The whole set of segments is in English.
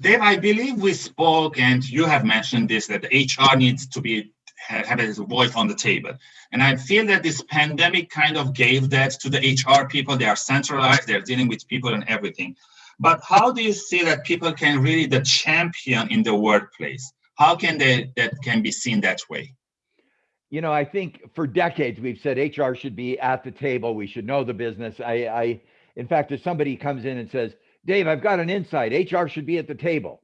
Dave, I believe we spoke and you have mentioned this, that HR needs to be have a voice on the table. And I feel that this pandemic kind of gave that to the HR people. They are centralized, they're dealing with people and everything. But how do you see that people can really the champion in the workplace? How can they that can be seen that way? You know, I think for decades we've said HR should be at the table. We should know the business. I, I in fact, if somebody comes in and says, Dave, I've got an insight. HR should be at the table.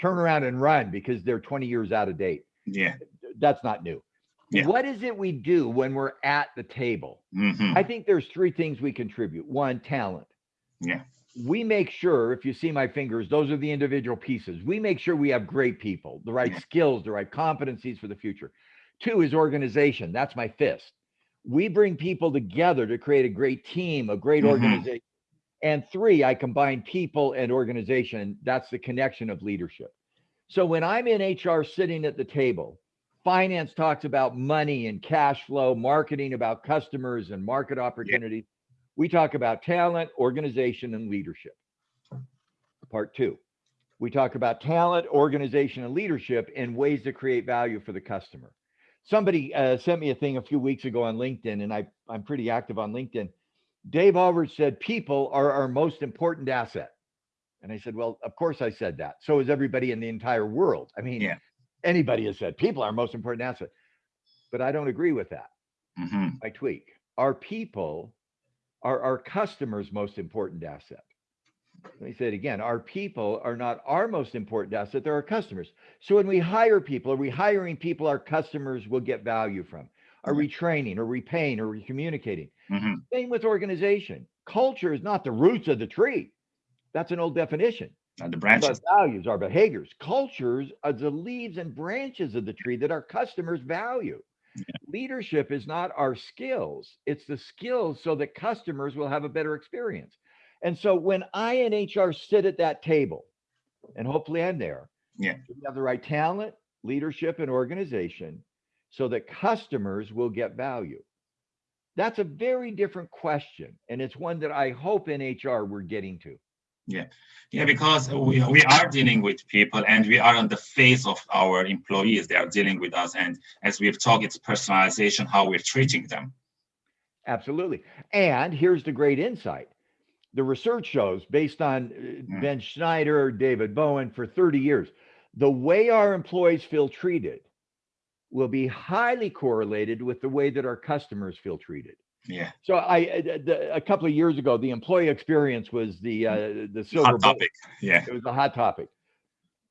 Turn around and run because they're 20 years out of date. Yeah. That's not new. Yeah. What is it we do when we're at the table? Mhm. I think there's three things we contribute. One, talent. Yeah. We make sure, if you see my fingers, those are the individual pieces. We make sure we have great people, the right Yeah. skills, the right competencies for the future. Two is organization. That's my fist. We bring people together to create a great team, a great Mhm. organization. And three, I combine people and organization. That's the connection of leadership. So when I'm in HR sitting at the table, finance talks about money and cash flow, marketing about customers and market opportunities. We talk about talent, organization, and leadership. Part two, we talk about talent, organization, and leadership in ways to create value for the customer. Somebody uh, sent me a thing a few weeks ago on LinkedIn, and I, I'm pretty active on LinkedIn. Dave Ulrich said, People are our most important asset. And I said, Well, of course I said that. So is everybody in the entire world. I mean, Yeah. anybody has said people are our most important asset. But I don't agree with that. Mhm. I tweak. Our people are our customers' most important asset. Let me say it again. Our people are not our most important asset, they're our customers. So when we hire people, are we hiring people our customers will get value from? Are retraining or repaying or paying? Are we communicating? Mhm. Same with organization. Culture is not the roots of the tree. That's an old definition. And the Our branches. values, our behaviors. Cultures are the leaves and branches of the tree that our customers value. Leadership is not our skills, it's the skills so that customers will have a better experience. And so when I and HR sit at that table, and hopefully I'm there, Yeah. we have the right talent, leadership, and organization so that customers will get value. That's a very different question. And it's one that I hope in HR we're getting to. Yeah, yeah, because we, we are dealing with people and we are on the face of our employees. They are dealing with us. And as we've talked, it's personalization, how we're treating them. Absolutely. And here's the great insight. The research shows, based on Mm. Ben Schneider, David Bowen for 30 years, the way our employees feel treated will be highly correlated with the way that our customers feel treated. Yeah, So I, the, a couple of years ago, the employee experience was the uh, the silver hot topic. Yeah. It was a hot topic.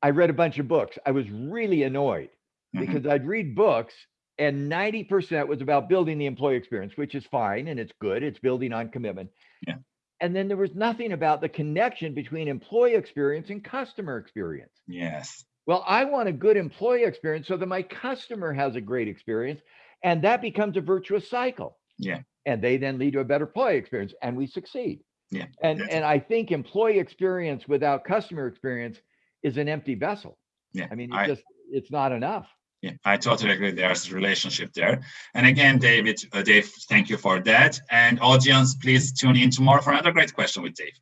I read a bunch of books. I was really annoyed Mhm. because I'd read books and 90% was about building the employee experience, which is fine and it's good. It's building on commitment. Yeah. And then there was nothing about the connection between employee experience and customer experience. Yes. Well, I want a good employee experience so that my customer has a great experience and that becomes a virtuous cycle. Yeah. And they then lead to a better employee experience and we succeed. Yeah. And and I think employee experience without customer experience is an empty vessel. Yeah. I mean, it I- just it's not enough. Yeah, I totally agree. There's a relationship there. And again, David, uh, Dave, thank you for that. And audience, please tune in tomorrow for another great question with Dave.